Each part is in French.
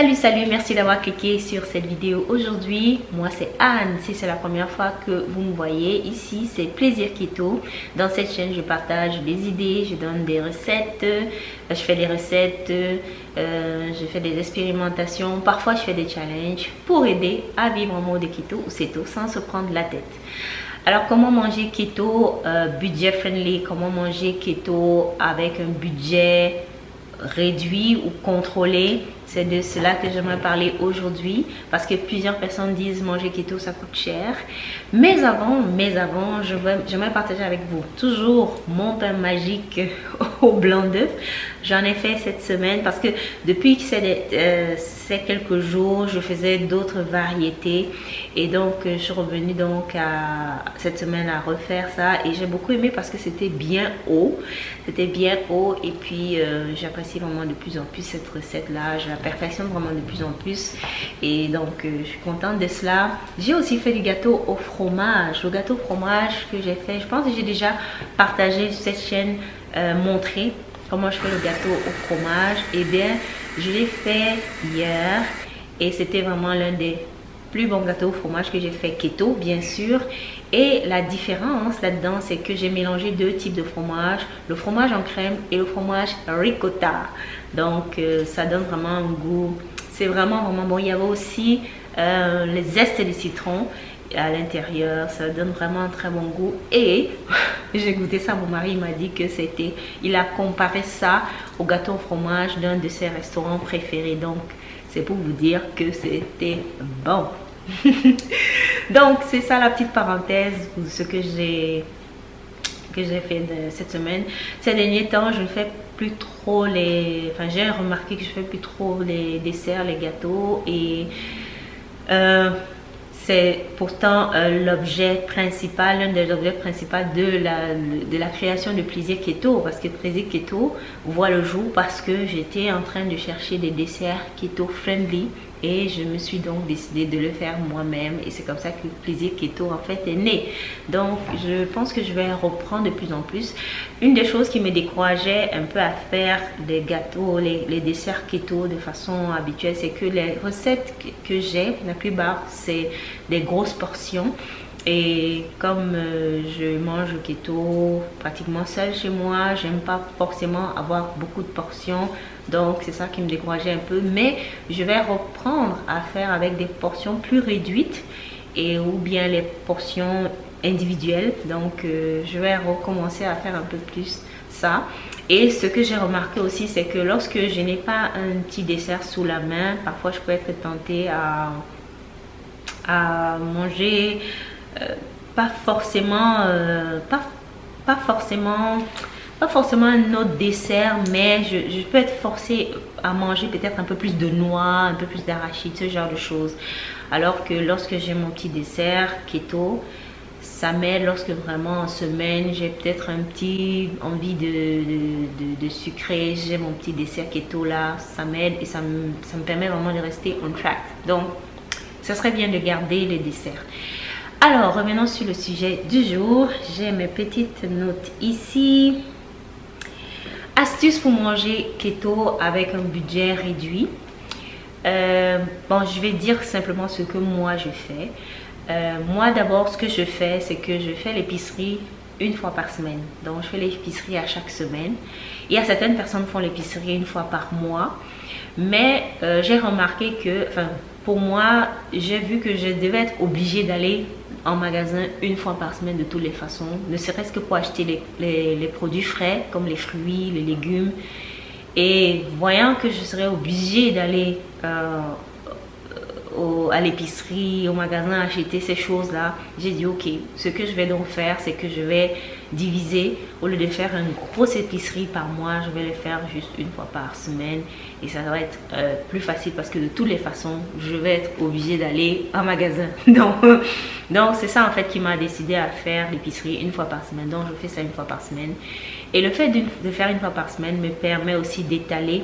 Salut, salut, merci d'avoir cliqué sur cette vidéo aujourd'hui. Moi, c'est Anne. Si c'est la première fois que vous me voyez, ici, c'est Plaisir Keto. Dans cette chaîne, je partage des idées, je donne des recettes, euh, je fais des recettes, euh, je fais des expérimentations. Parfois, je fais des challenges pour aider à vivre en mode keto ou ceto sans se prendre la tête. Alors, comment manger keto euh, budget friendly? Comment manger keto avec un budget réduit ou contrôlé? C'est de cela que j'aimerais parler aujourd'hui parce que plusieurs personnes disent manger keto ça coûte cher. Mais avant, mais avant, j'aimerais partager avec vous toujours mon pain magique au blanc d'œuf. J'en ai fait cette semaine parce que depuis que c'est euh, quelques jours, je faisais d'autres variétés. Et donc je suis revenue donc à cette semaine à refaire ça. Et j'ai beaucoup aimé parce que c'était bien haut, c'était bien haut. Et puis euh, j'apprécie vraiment de plus en plus cette recette là, perfectionne vraiment de plus en plus. Et donc euh, je suis contente de cela. J'ai aussi fait du gâteau au fromage, le gâteau au fromage que j'ai fait, je pense que j'ai déjà partagé cette chaîne montré comment je fais le gâteau au fromage. Et eh bien je l'ai fait hier et c'était vraiment l'un des plus bons gâteaux au fromage que j'ai fait keto bien sûr et la différence là dedans c'est que j'ai mélangé deux types de fromage le fromage en crème et le fromage ricotta donc euh, ça donne vraiment un goût c'est vraiment vraiment bon il y avait aussi euh, les zestes de citron à l'intérieur. Ça donne vraiment un très bon goût. Et j'ai goûté ça, mon mari m'a dit que c'était... Il a comparé ça au gâteau au fromage d'un de ses restaurants préférés. Donc, c'est pour vous dire que c'était bon. Donc, c'est ça la petite parenthèse pour ce que j'ai que j'ai fait cette semaine. Ces derniers temps, je ne fais plus trop les... Enfin, j'ai remarqué que je fais plus trop les desserts, les gâteaux et... Euh, c'est pourtant euh, l'objet principal, l'un des objets principaux de la, de la création de Plaisir Keto. Parce que Plaisir Keto voit le jour parce que j'étais en train de chercher des desserts keto friendly et je me suis donc décidé de le faire moi-même. Et c'est comme ça que plaisir keto en fait est né. Donc je pense que je vais reprendre de plus en plus. Une des choses qui me décourageait un peu à faire des gâteaux les, les desserts keto de façon habituelle c'est que les recettes que j'ai la plupart c'est des grosses portions et comme euh, je mange keto pratiquement seul chez moi, j'aime pas forcément avoir beaucoup de portions. Donc c'est ça qui me décourageait un peu. Mais je vais reprendre à faire avec des portions plus réduites et ou bien les portions individuelles. Donc euh, je vais recommencer à faire un peu plus ça. Et ce que j'ai remarqué aussi, c'est que lorsque je n'ai pas un petit dessert sous la main, parfois je peux être tentée à, à manger pas forcément, euh, pas, pas forcément, pas forcément un autre dessert, mais je, peux être forcée à manger peut-être un peu plus de noix, un peu plus d'arachide, ce genre de choses. Alors que lorsque j'ai mon petit dessert keto, ça m'aide lorsque vraiment en semaine j'ai peut-être un petit envie de, de, de, sucrer, j'ai mon petit dessert keto là, ça m'aide et ça me, ça me permet vraiment de rester on track. Donc, ça serait bien de garder les desserts. Alors, revenons sur le sujet du jour. J'ai mes petites notes ici. Astuces pour manger keto avec un budget réduit. Euh, bon, je vais dire simplement ce que moi je fais. Euh, moi d'abord, ce que je fais, c'est que je fais l'épicerie une fois par semaine. Donc, je fais l'épicerie à chaque semaine. Il y a certaines personnes qui font l'épicerie une fois par mois. Mais euh, j'ai remarqué que, pour moi, j'ai vu que je devais être obligée d'aller en magasin une fois par semaine de toutes les façons, ne serait-ce que pour acheter les, produits frais comme les fruits, les légumes. Et voyant que je serais obligée d'aller euh, à l'épicerie, au magasin acheter ces choses-là, j'ai dit ok, ce que je vais donc faire, c'est que je vais diviser, au lieu de faire une grosse épicerie par mois, je vais le faire juste une fois par semaine et ça va être euh, plus facile parce que de toutes les façons, je vais être obligée d'aller en magasin. Donc, donc c'est ça en fait qui m'a décidé à faire l'épicerie une fois par semaine. Donc je fais ça une fois par semaine. Et le fait de faire une fois par semaine me permet aussi d'étaler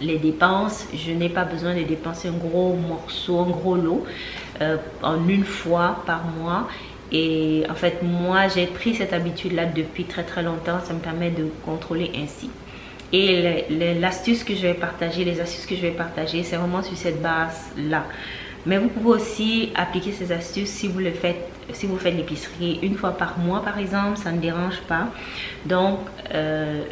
les dépenses. Je n'ai pas besoin de dépenser un gros morceau, un gros lot euh, en une fois par mois. Et en fait, moi, j'ai pris cette habitude-là depuis très très longtemps. Ça me permet de contrôler ainsi. Et l'astuce que je vais partager, les astuces que je vais partager, c'est vraiment sur cette base-là. Mais vous pouvez aussi appliquer ces astuces si vous le faites, si vous faites l'épicerie une fois par mois par exemple, ça ne dérange pas. Donc, euh,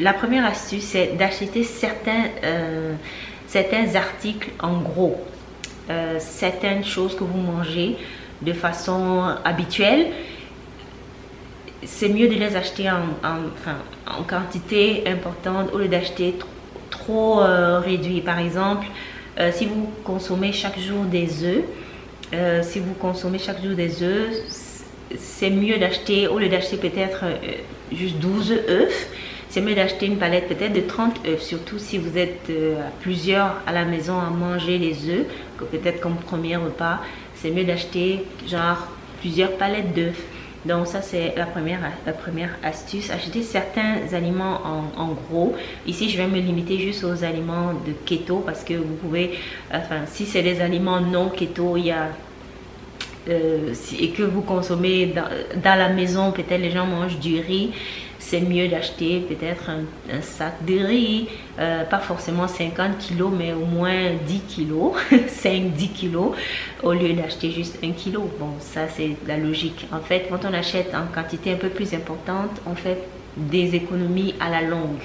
la première astuce, c'est d'acheter certains, euh, certains articles en gros. Euh, certaines choses que vous mangez de façon habituelle, c'est mieux de les acheter en, en, quantité importante au lieu d'acheter trop, réduit. Par exemple, euh, si vous consommez chaque jour des œufs, euh, si vous consommez chaque jour des œufs, c'est mieux d'acheter, au lieu d'acheter peut-être euh, juste 12 œufs, c'est mieux d'acheter une palette peut-être de 30 œufs, surtout si vous êtes plusieurs à la maison à manger les œufs, que peut-être comme premier repas, c'est mieux d'acheter genre plusieurs palettes d'œufs. Donc ça c'est la première, la première astuce. Acheter certains aliments en, gros. Ici je vais me limiter juste aux aliments de keto parce que vous pouvez, enfin si c'est des aliments non keto, il y a euh, et que vous consommez dans, la maison, peut-être les gens mangent du riz c'est mieux d'acheter peut-être un, sac de riz, euh, pas forcément 50 kilos, mais au moins 10 kilos, 5-10 kilos, au lieu d'acheter juste un kilo. Bon, ça c'est la logique. En fait, quand on achète en quantité un peu plus importante, on fait des économies à la longue.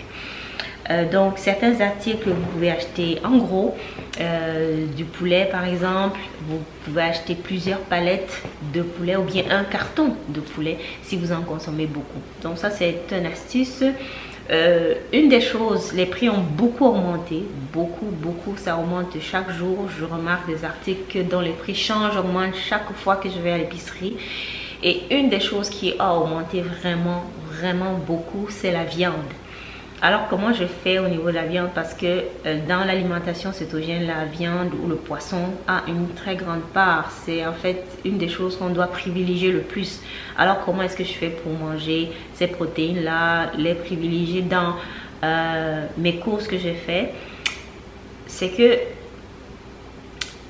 Euh, donc certains articles vous pouvez acheter en gros euh, du poulet par exemple vous pouvez acheter plusieurs palettes de poulet ou bien un carton de poulet si vous en consommez beaucoup. Donc ça c'est une astuce. Euh, une des choses les prix ont beaucoup augmenté beaucoup beaucoup ça augmente chaque jour. Je remarque des articles dont les prix changent augmentent chaque fois que je vais à l'épicerie. Et une des choses qui a augmenté vraiment vraiment beaucoup c'est la viande alors comment je fais au niveau de la viande? Parce que euh, dans l'alimentation cétogène, la viande ou le poisson a une très grande part. C'est en fait une des choses qu'on doit privilégier le plus. Alors comment est-ce que je fais pour manger ces protéines-là, les privilégier dans euh, mes courses que j'ai fait C'est que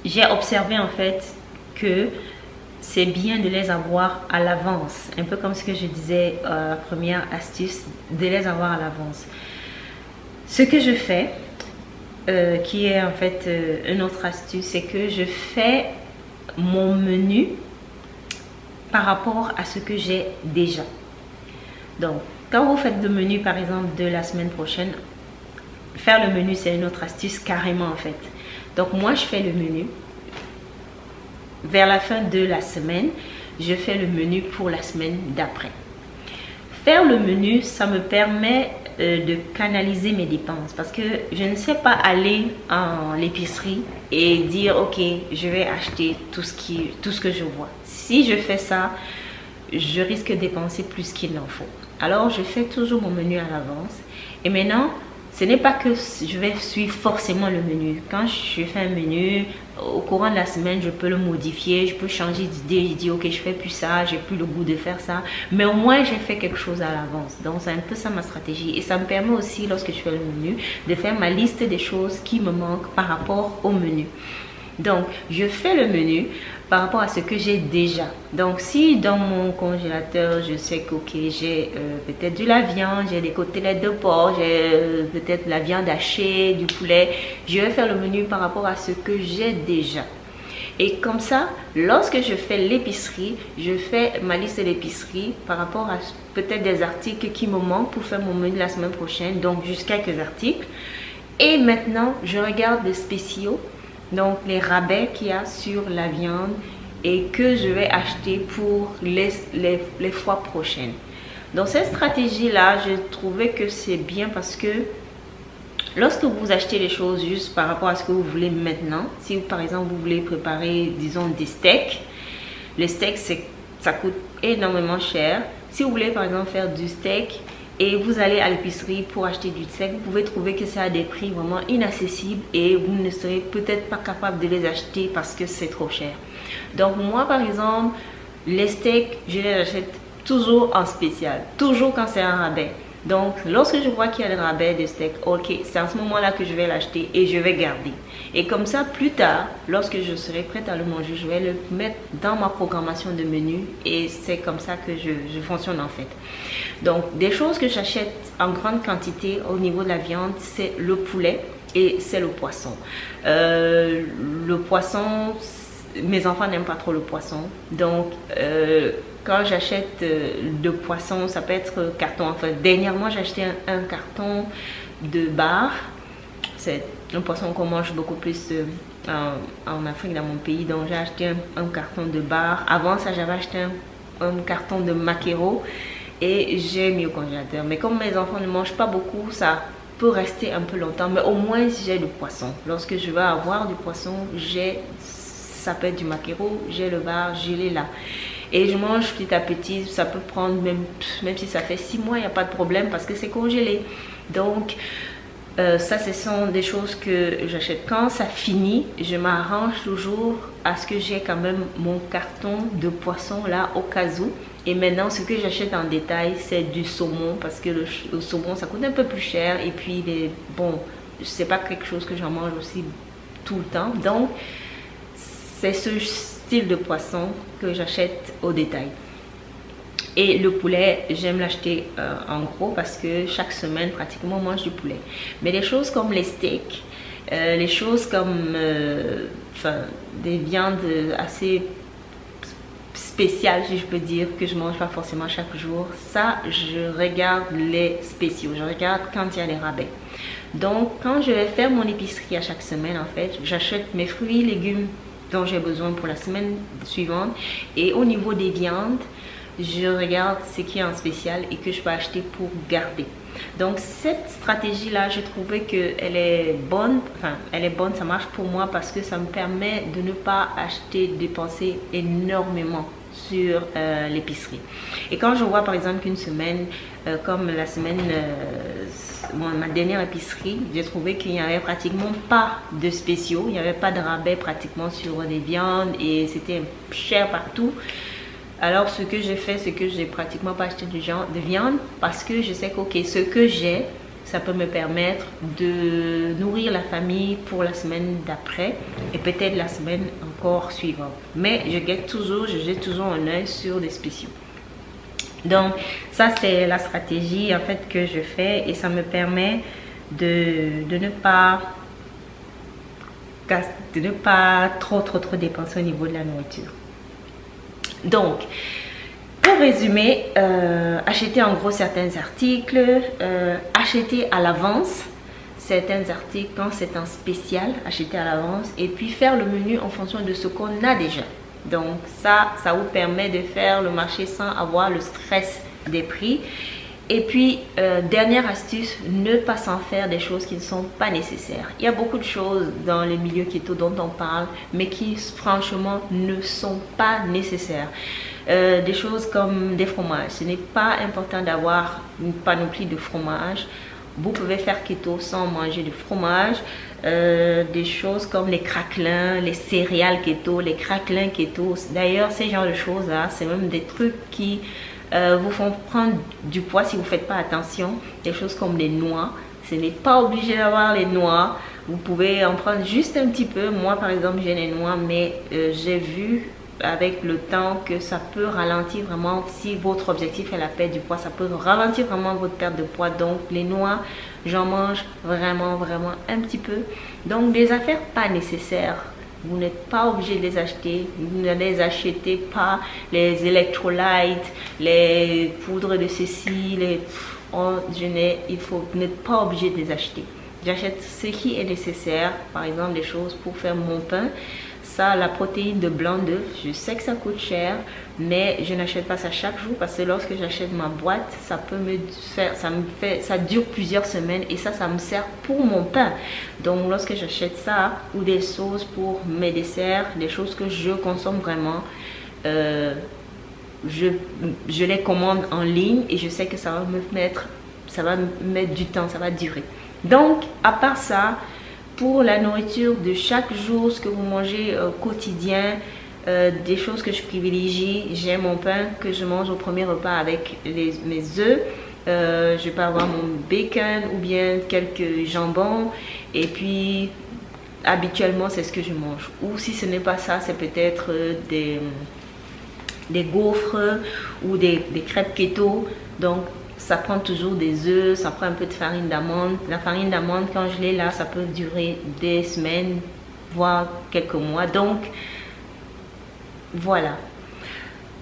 j'ai observé en fait que c'est bien de les avoir à l'avance. Un peu comme ce que je disais, euh, la première astuce, de les avoir à l'avance. Ce que je fais, euh, qui est en fait euh, une autre astuce, c'est que je fais mon menu par rapport à ce que j'ai déjà. Donc, quand vous faites le menu, par exemple, de la semaine prochaine, faire le menu, c'est une autre astuce carrément en fait. Donc, moi, je fais le menu vers la fin de la semaine, je fais le menu pour la semaine d'après. Faire le menu, ça me permet euh, de canaliser mes dépenses parce que je ne sais pas aller en l'épicerie et dire ok je vais acheter tout ce qui tout ce que je vois. Si je fais ça je risque de dépenser plus qu'il n'en faut. Alors je fais toujours mon menu à l'avance. Et maintenant ce n'est pas que je vais suivre forcément le menu. Quand je fais un menu, au courant de la semaine, je peux le modifier, je peux changer d'idée, je dis ok, je fais plus ça, j'ai plus le goût de faire ça. Mais au moins, j'ai fait quelque chose à l'avance. Donc, c'est un peu ça ma stratégie. Et ça me permet aussi, lorsque je fais le menu, de faire ma liste des choses qui me manquent par rapport au menu. Donc, je fais le menu par rapport à ce que j'ai déjà. Donc, si dans mon congélateur, je sais que j'ai euh, peut-être de la viande, j'ai des côtelettes de porc, j'ai euh, peut-être la viande hachée, du poulet, je vais faire le menu par rapport à ce que j'ai déjà. Et comme ça, lorsque je fais l'épicerie, je fais ma liste d'épicerie par rapport à peut-être des articles qui me manquent pour faire mon menu la semaine prochaine, donc juste quelques articles. Et maintenant, je regarde les spéciaux donc les rabais qu'il y a sur la viande et que je vais acheter pour les, les, fois prochaines. Dans cette stratégie-là, j'ai trouvé que c'est bien parce que lorsque vous achetez les choses juste par rapport à ce que vous voulez maintenant, si par exemple vous voulez préparer, disons, des steaks, les steaks, ça coûte énormément cher. Si vous voulez par exemple faire du steak, et vous allez à l'épicerie pour acheter du steak, vous pouvez trouver que c'est à des prix vraiment inaccessibles et vous ne serez peut-être pas capable de les acheter parce que c'est trop cher. Donc moi par exemple, les steaks, je les achète toujours en spécial, toujours quand c'est un rabais. Donc, lorsque je vois qu'il y a le rabais de steak, ok, c'est à ce moment-là que je vais l'acheter et je vais garder. Et comme ça, plus tard, lorsque je serai prête à le manger, je vais le mettre dans ma programmation de menu et c'est comme ça que je, fonctionne en fait. Donc, des choses que j'achète en grande quantité au niveau de la viande, c'est le poulet et c'est le poisson. Euh, le poisson, mes enfants n'aiment pas trop le poisson. Donc, euh, quand j'achète euh, de poisson, ça peut être carton. Enfin, dernièrement, j'ai acheté un, carton de bar. C'est un poisson qu'on mange beaucoup plus en, Afrique, dans mon pays. Donc, j'ai acheté un, carton de bar. Avant ça, j'avais acheté un, carton de maquereau et j'ai mis au congélateur. Mais comme mes enfants ne mangent pas beaucoup, ça peut rester un peu longtemps. Mais au moins, j'ai du poisson. Lorsque je vais avoir du poisson, j'ai ça peut être du maquereau, j'ai le bar, j'ai les là. Et je mange petit à petit, ça peut prendre même, même si ça fait six mois, il n'y a pas de problème parce que c'est congelé. Donc, euh, ça, ce sont des choses que j'achète. Quand ça finit, je m'arrange toujours à ce que j'ai quand même mon carton de poisson là au cas où. Et maintenant, ce que j'achète en détail, c'est du saumon parce que le, saumon, ça coûte un peu plus cher. Et puis, bon, c'est pas quelque chose que j'en mange aussi tout le temps. Donc, c'est ce style de poisson que j'achète au détail. Et le poulet, j'aime l'acheter euh, en gros parce que chaque semaine, pratiquement, on mange du poulet. Mais les choses comme les steaks, euh, les choses comme euh, des viandes assez spéciales, si je peux dire, que je mange pas forcément chaque jour, ça, je regarde les spéciaux. Je regarde quand il y a les rabais. Donc, quand je vais faire mon épicerie à chaque semaine, en fait, j'achète mes fruits, légumes, dont j'ai besoin pour la semaine suivante. Et au niveau des viandes, je regarde ce qui est en spécial et que je peux acheter pour garder. Donc cette stratégie là, j'ai trouvé que elle est bonne, enfin elle est bonne, ça marche pour moi parce que ça me permet de ne pas acheter, dépenser énormément sur euh, l'épicerie. Et quand je vois par exemple qu'une semaine, euh, comme la semaine, euh, ma dernière épicerie, j'ai trouvé qu'il n'y avait pratiquement pas de spéciaux, il n'y avait pas de rabais pratiquement sur des viandes et c'était cher partout. Alors ce que j'ai fait, c'est que j'ai pratiquement pas acheté de, de viande parce que je sais que ce que j'ai, ça peut me permettre de nourrir la famille pour la semaine d'après et peut-être la semaine encore suivante. Mais je guette toujours, je jette toujours un œil sur les spéciaux. Donc ça c'est la stratégie en fait que je fais et ça me permet de, de ne pas de ne pas trop trop trop dépenser au niveau de la nourriture. Donc, pour résumer, euh, acheter en gros certains articles, euh, acheter à l'avance certains articles quand c'est en spécial, acheter à l'avance et puis faire le menu en fonction de ce qu'on a déjà. Donc ça, ça vous permet de faire le marché sans avoir le stress des prix. Et puis, euh, dernière astuce, ne pas s'en faire des choses qui ne sont pas nécessaires. Il y a beaucoup de choses dans les milieux keto dont on parle, mais qui franchement ne sont pas nécessaires. Euh, des choses comme des fromages. Ce n'est pas important d'avoir une panoplie de fromages. Vous pouvez faire keto sans manger de fromage. Euh, des choses comme les craquelins, les céréales keto, les craquelins keto. D'ailleurs, ces genres de choses-là, c'est même des trucs qui euh, vous font prendre du poids si vous ne faites pas attention. Des choses comme les noix. Ce n'est pas obligé d'avoir les noix. Vous pouvez en prendre juste un petit peu. Moi, par exemple, j'ai les noix, mais euh, j'ai vu avec le temps que ça peut ralentir vraiment si votre objectif est la perte du poids ça peut ralentir vraiment votre perte de poids donc les noix j'en mange vraiment vraiment un petit peu donc des affaires pas nécessaires vous n'êtes pas obligé de les acheter. Vous ne les achetez pas. Les électrolytes, les poudres de ceci, les... Oh, je il faut, vous n'êtes pas obligé de les acheter. J'achète ce qui est nécessaire. Par exemple, des choses pour faire mon pain ça, la protéine de blanc d'œuf, je sais que ça coûte cher, mais je n'achète pas ça chaque jour parce que lorsque j'achète ma boîte, ça peut me faire, ça me fait, ça dure plusieurs semaines et ça, ça me sert pour mon pain. Donc, lorsque j'achète ça ou des sauces pour mes desserts, des choses que je consomme vraiment, euh, je, je les commande en ligne et je sais que ça va me mettre, ça va me mettre du temps, ça va durer. Donc, à part ça, pour la nourriture de chaque jour, ce que vous mangez au quotidien, euh, des choses que je privilégie. J'ai mon pain que je mange au premier repas avec mes œufs. Euh, je peux avoir mon bacon ou bien quelques jambons. Et puis, habituellement, c'est ce que je mange. Ou si ce n'est pas ça, c'est peut-être des, des gaufres ou des, des crêpes keto. Donc, ça prend toujours des œufs, ça prend un peu de farine d'amande. La farine d'amande, quand je l'ai là, ça peut durer des semaines, voire quelques mois. Donc, voilà.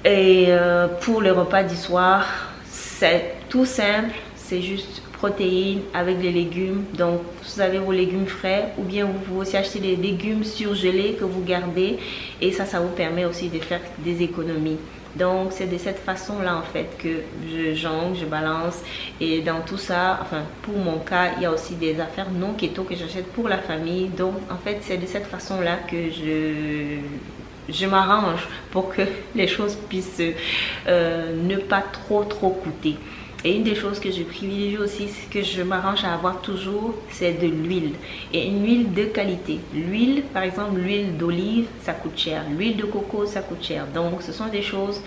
Et euh, pour le repas du soir, c'est tout simple. C'est juste protéines avec des légumes. Donc, vous avez vos légumes frais ou bien vous pouvez aussi acheter des légumes surgelés que vous gardez. Et ça, ça vous permet aussi de faire des économies. Donc, c'est de cette façon-là, en fait, que je jongle, je balance. Et dans tout ça, enfin, pour mon cas, il y a aussi des affaires non keto que j'achète pour la famille. Donc, en fait, c'est de cette façon-là que je je m'arrange pour que les choses puissent euh, ne pas trop trop coûter. Et une des choses que je privilégie aussi, que je m'arrange à avoir toujours, c'est de l'huile. Et une huile de qualité. L'huile, par exemple, l'huile d'olive, ça coûte cher. L'huile de coco, ça coûte cher. Donc, ce sont des choses,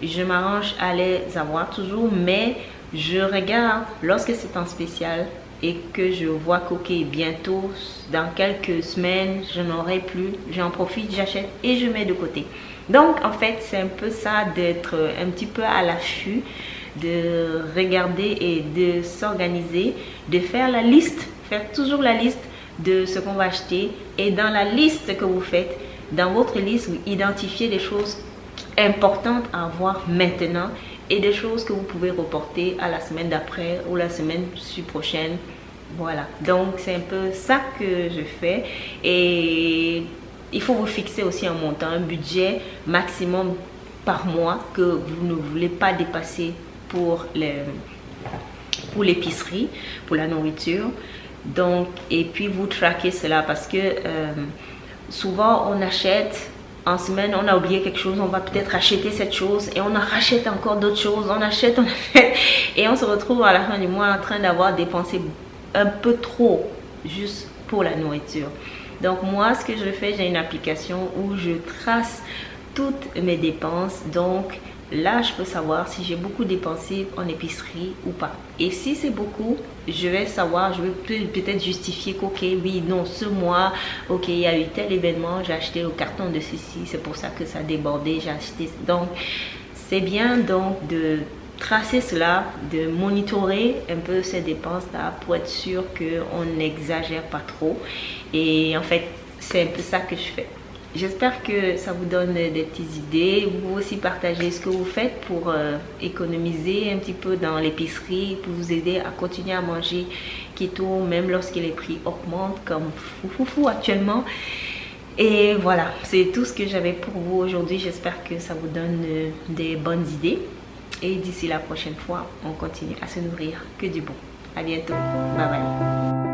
je m'arrange à les avoir toujours. Mais je regarde, lorsque c'est en spécial, et que je vois qu'ok bientôt dans quelques semaines je n'aurai plus j'en profite j'achète et je mets de côté donc en fait c'est un peu ça d'être un petit peu à l'affût de regarder et de s'organiser de faire la liste faire toujours la liste de ce qu'on va acheter. Et dans la liste que vous faites dans votre liste vous identifiez les choses importantes à avoir maintenant et des choses que vous pouvez reporter à la semaine d'après ou la semaine prochaine. Voilà, donc c'est un peu ça que je fais. Et il faut vous fixer aussi un montant, un budget maximum par mois que vous ne voulez pas dépasser pour les pour l'épicerie, pour la nourriture. Donc, et puis vous traquez cela parce que euh, souvent on achète en semaine, on a oublié quelque chose, on va peut-être acheter cette chose et on en rachète encore d'autres choses, on achète, on achète et on se retrouve à la fin du mois en train d'avoir dépensé un peu trop juste pour la nourriture. Donc moi, ce que je fais, j'ai une application où je trace toutes mes dépenses. Donc là, je peux savoir si j'ai beaucoup dépensé en épicerie ou pas. Et si c'est beaucoup, je vais savoir, je vais peut-être justifier qu'ok, oui, non, ce mois, ok, il y a eu tel événement, j'ai acheté au carton de ceci, c'est pour ça que ça a débordé, j'ai acheté. Donc, c'est bien donc de tracer cela, de monitorer un peu ces dépenses-là pour être sûr qu'on n'exagère pas trop. Et en fait, c'est un peu ça que je fais. J'espère que ça vous donne des petites idées. Vous aussi partagez ce que vous faites pour euh, économiser un petit peu dans l'épicerie, pour vous aider à continuer à manger keto, même lorsque les prix augmentent comme fou, actuellement. Et voilà, c'est tout ce que j'avais pour vous aujourd'hui. J'espère que ça vous donne euh, des bonnes idées. Et d'ici la prochaine fois, on continue à se nourrir que du bon. À bientôt. Bye bye.